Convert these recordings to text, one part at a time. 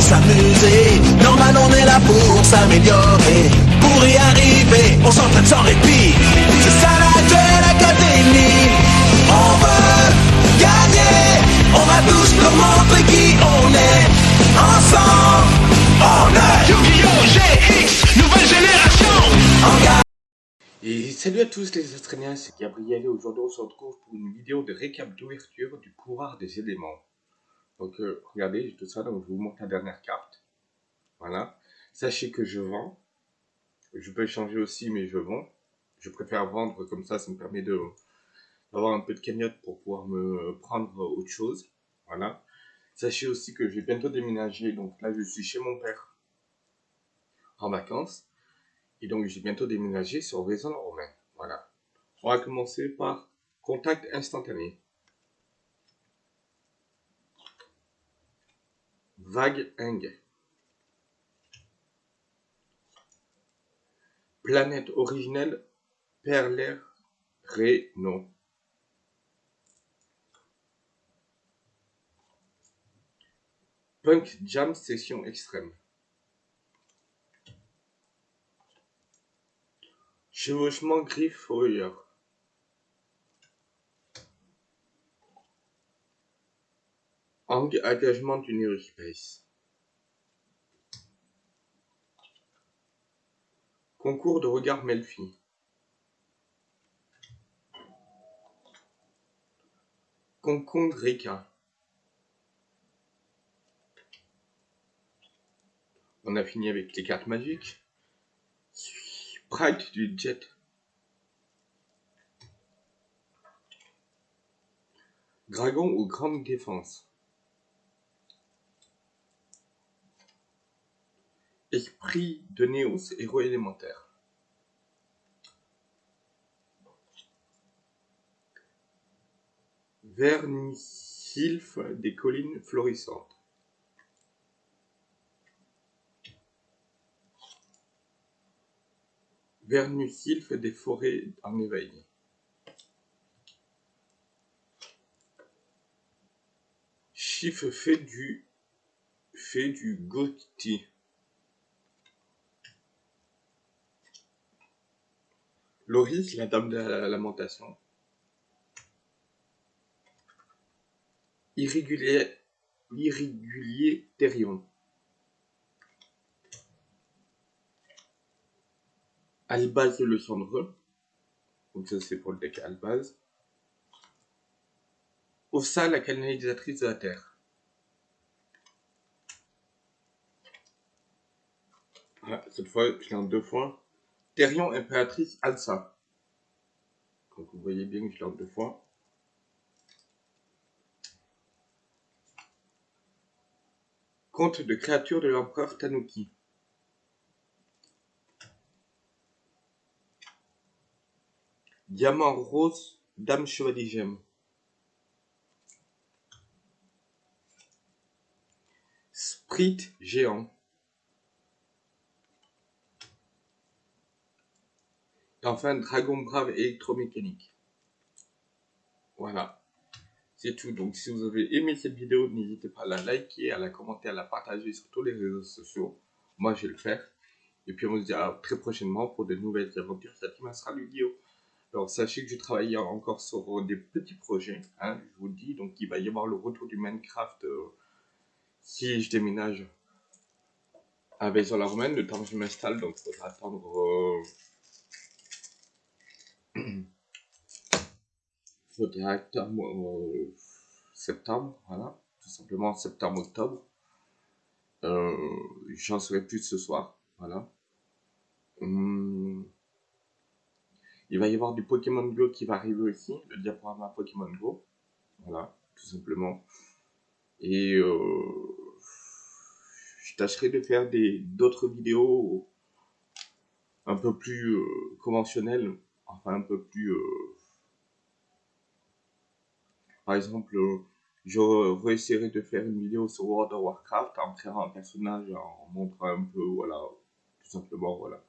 s'amuser. Normal, on est là pour s'améliorer. Pour y arriver, on s'entraîne sans répit. C'est ça la Duel Académie. On veut gagner. On va tous leur montrer qui on est. Ensemble, on est Yu-Gi-Oh! GX, nouvelle génération. Et salut à tous les Australiens, c'est Gabriel et aujourd'hui on se retrouve pour une vidéo de récap d'ouverture du pouvoir des éléments. Donc euh, regardez, j'ai tout ça, donc je vous montre la dernière carte. Voilà. Sachez que je vends. Je peux échanger aussi, mais je vends. Je préfère vendre comme ça, ça me permet d'avoir un peu de cagnotte pour pouvoir me prendre autre chose. Voilà. Sachez aussi que je vais bientôt déménager, donc là je suis chez mon père en vacances. Et donc, j'ai bientôt déménagé sur Vaison Romain. Voilà. On va commencer par contact instantané. Vague Eng. Planète originelle Perler Reno. Punk Jam Session Extrême. Chevauchement griffe Warrior. Engagement du New Space. Concours de regard Melfi. Concombre Rika. On a fini avec les cartes magiques. Sprite du jet. Dragon ou grande défense. Esprit de Néos, héros élémentaire. Vernisylphe des collines florissantes. Vernusilphe des forêts en éveil. Chiffre fait du fait du Gauthier. Loris, la dame de la lamentation. Irrégulier, irrégulier Thérion. Albaz le cendreux. Donc ça c'est pour le deck Albaz. Ossa, la canalisatrice de la Terre. Cette fois je l'ai deux fois. Thérion, impératrice Alsa. Donc vous voyez bien que je l'ai deux fois. Conte de créatures de l'empereur Tanuki. Diamant rose, dame chevalier gemme. Sprite géant. Enfin, dragon brave électromécanique. Voilà. C'est tout. Donc, si vous avez aimé cette vidéo, n'hésitez pas à la liker, à la commenter, à la partager sur tous les réseaux sociaux. Moi, je vais le faire. Et puis, on se dit à très prochainement pour de nouvelles aventures. Ça sera le vidéo. Alors sachez que je travaille encore sur des petits projets, hein, je vous le dis, donc il va y avoir le retour du Minecraft euh, si je déménage à vaison la le temps que je m'installe, donc il faudra attendre... Euh... faudra attendre euh, septembre, voilà, tout simplement septembre-octobre. Euh, J'en saurai plus ce soir, voilà. Hum... Il va y avoir du Pokémon Go qui va arriver aussi, le diaporama Pokémon Go. Voilà, tout simplement. Et euh, je tâcherai de faire des d'autres vidéos un peu plus conventionnelles, enfin un peu plus... par exemple, je réessayerai de faire une vidéo sur World of Warcraft en créant un personnage, en montrant un peu, voilà, tout simplement, voilà.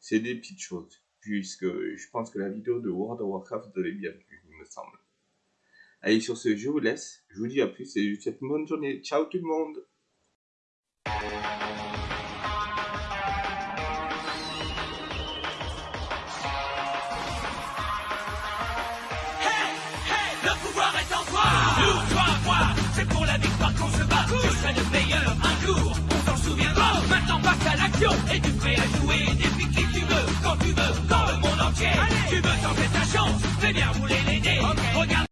C'est des petites choses puisque je pense que la vidéo de World of Warcraft vous avez bien vu, il me semble. Allez, sur ce, je vous laisse. Je vous dis à plus et je vous souhaite une bonne journée. Ciao tout le monde